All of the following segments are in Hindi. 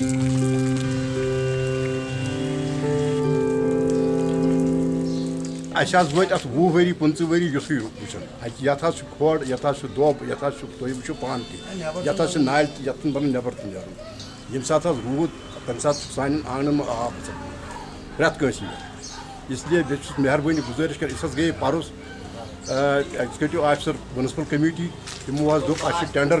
अस वत अत वह वरी पंच वरी युसु वुचन यथ खोड़ यथ दोब यथ तुम वो पान तथ नाल यथ बन नबर तो नीर ये सात रूद तम सात सान आँगन में आब रेत कंस इसलिए बे मेहरबानी गुजारिश कर इस गई परस एग्जीक्यूटिव ऑफिसर म्यूनसिपल कमेटी तमो दोप टेंडर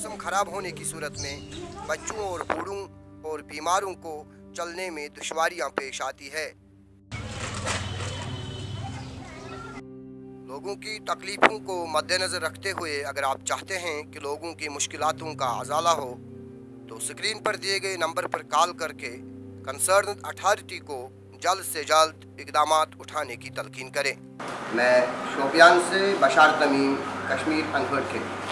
मौसम खराब होने की सूरत में बच्चों और बूढ़ों और बीमारों को चलने में दुश्वारियाँ पेश आती है। लोगों की तकलीफ़ों को मद्देनज़र रखते हुए अगर आप चाहते हैं कि लोगों की मुश्किलों का अजाला हो तो स्क्रीन पर दिए गए नंबर पर कॉल करके कंसर्न अथॉरिटी को जल्द से जल्द इकदाम उठाने की तलकीन करें। मैं शोपियान से बशार तमीम कश्मीर अनवर के।